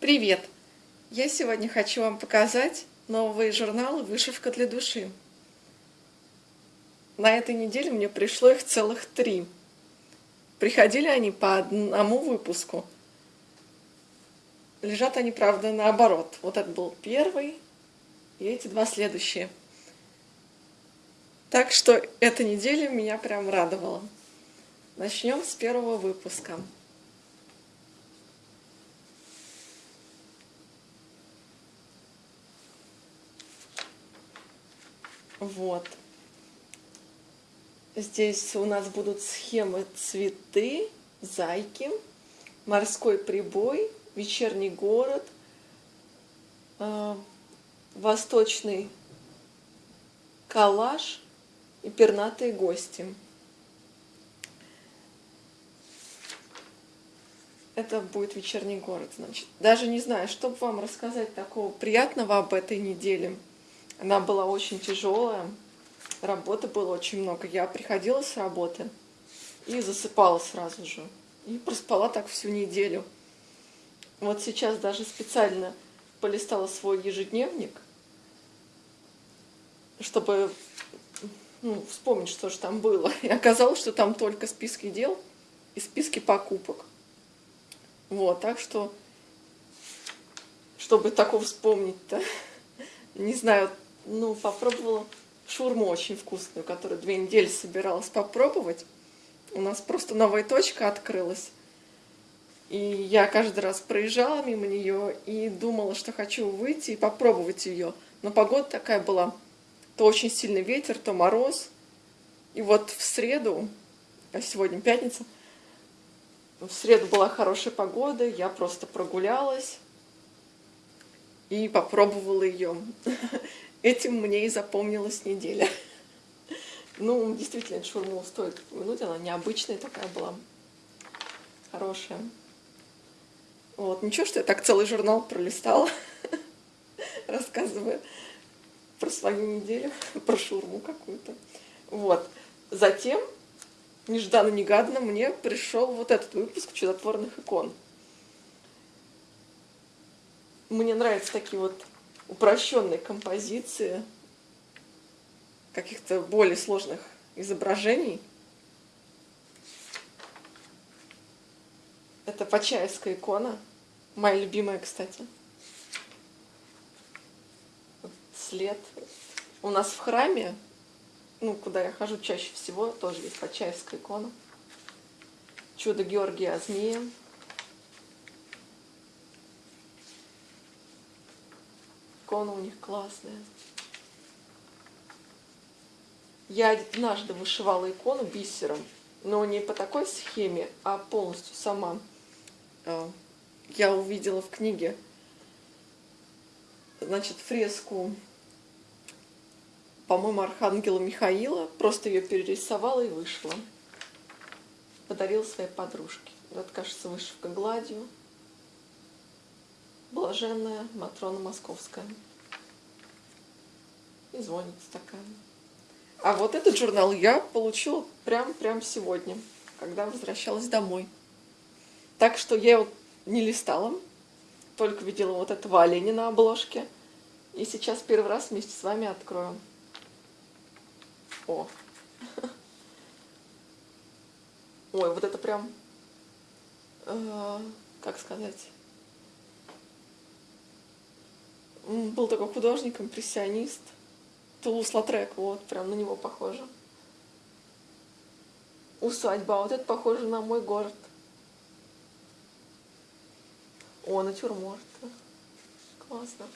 Привет! Я сегодня хочу вам показать новые журналы «Вышивка для души». На этой неделе мне пришло их целых три. Приходили они по одному выпуску. Лежат они, правда, наоборот. Вот это был первый, и эти два следующие. Так что эта неделя меня прям радовала. Начнем с первого выпуска. Вот. Здесь у нас будут схемы цветы, зайки, морской прибой, вечерний город, э, восточный коллаж и пернатые гости. Это будет вечерний город, значит. Даже не знаю, что вам рассказать такого приятного об этой неделе. Она была очень тяжелая, работы было очень много. Я приходила с работы и засыпала сразу же. И проспала так всю неделю. Вот сейчас даже специально полистала свой ежедневник, чтобы ну, вспомнить, что же там было. И оказалось, что там только списки дел и списки покупок. Вот, так что, чтобы такого вспомнить-то, не знаю, ну, попробовала шурму очень вкусную, которую две недели собиралась попробовать. У нас просто новая точка открылась. И я каждый раз проезжала мимо нее и думала, что хочу выйти и попробовать ее. Но погода такая была. То очень сильный ветер, то мороз. И вот в среду, а сегодня пятница, в среду была хорошая погода, я просто прогулялась и попробовала ее. Этим мне и запомнилась неделя. Ну, действительно, шурму стоит упомянуть, она необычная такая была, хорошая. Вот, ничего, что я так целый журнал пролистала, рассказывая про свою неделю, про шурму какую-то. Вот. Затем, нежданно-негаданно, мне пришел вот этот выпуск чудотворных икон. Мне нравятся такие вот упрощенной композиции, каких-то более сложных изображений. Это Почаевская икона, моя любимая, кстати. Вот след. У нас в храме, ну, куда я хожу чаще всего, тоже есть Почаевская икона. Чудо Георгия Змея. Икона у них классная. Я однажды вышивала икону бисером, но не по такой схеме, а полностью сама. А, я увидела в книге, значит, фреску, по-моему, Архангела Михаила, просто ее перерисовала и вышла. Подарила своей подружке. Это, кажется, вышивка гладью блаженная Матрона Московская. И звонится такая. А вот этот журнал я получила прям-прям сегодня, когда возвращалась домой. Так что я его не листала, только видела вот этого оленя на обложке. И сейчас первый раз вместе с вами открою. О! Ой, вот это прям, э, как сказать, был такой художник, импрессионист. Тулус Латрек, вот, прям на него похоже. Усадьба, вот это похоже на мой город. О, натюрморт. Классно.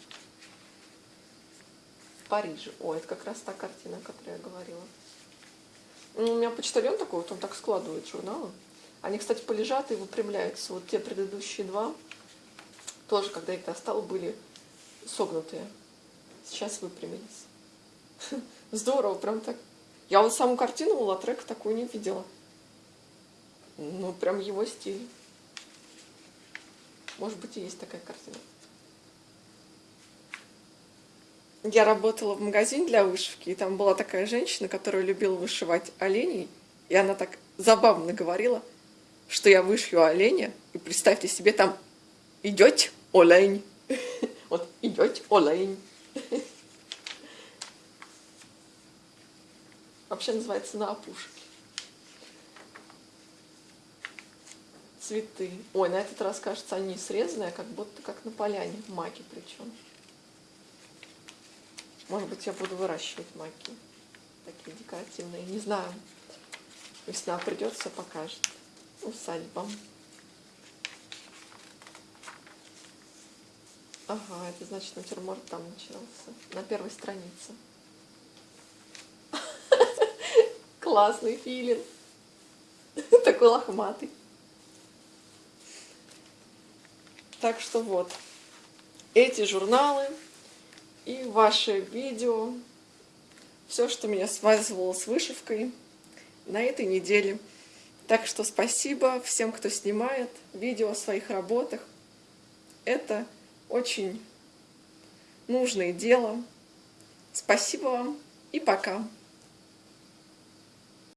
В Париже. О, это как раз та картина, о которой я говорила. Ну, у меня почтальон такой, вот он так складывает журналы. Они, кстати, полежат и выпрямляются. Вот те предыдущие два, тоже, когда я их достала, были согнутые. Сейчас выпрямились. Здорово, прям так. Я вот саму картину у Латрека такую не видела. Ну, прям его стиль. Может быть, и есть такая картина. Я работала в магазине для вышивки, и там была такая женщина, которая любила вышивать оленей, и она так забавно говорила, что я вышью оленя, и представьте себе, там идет олень. Вот идет олень. Вообще называется на опушке. Цветы. Ой, на этот раз, кажется, они срезанные, как будто как на поляне. Маки причем. Может быть, я буду выращивать маки. Такие декоративные. Не знаю. Весна придет, все покажет. Усадьба. Ага, это значит натюрморт там начался. На первой странице. Классный филин. Такой лохматый. Так что вот. Эти журналы и ваши видео. Все, что меня связывало с вышивкой на этой неделе. Так что спасибо всем, кто снимает видео о своих работах. Это очень нужное дело. Спасибо вам и пока.